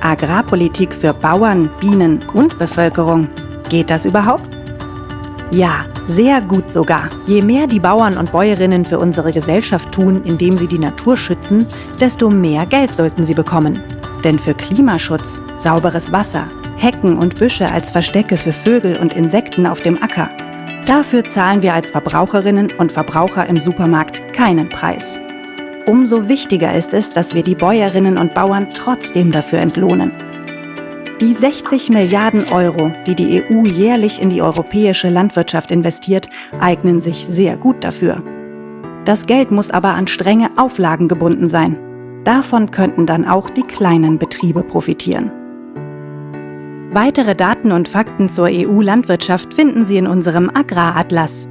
Agrarpolitik für Bauern, Bienen und Bevölkerung. Geht das überhaupt? Ja, sehr gut sogar. Je mehr die Bauern und Bäuerinnen für unsere Gesellschaft tun, indem sie die Natur schützen, desto mehr Geld sollten sie bekommen. Denn für Klimaschutz, sauberes Wasser, Hecken und Büsche als Verstecke für Vögel und Insekten auf dem Acker, dafür zahlen wir als Verbraucherinnen und Verbraucher im Supermarkt keinen Preis. Umso wichtiger ist es, dass wir die Bäuerinnen und Bauern trotzdem dafür entlohnen. Die 60 Milliarden Euro, die die EU jährlich in die europäische Landwirtschaft investiert, eignen sich sehr gut dafür. Das Geld muss aber an strenge Auflagen gebunden sein. Davon könnten dann auch die kleinen Betriebe profitieren. Weitere Daten und Fakten zur EU-Landwirtschaft finden Sie in unserem Agraratlas.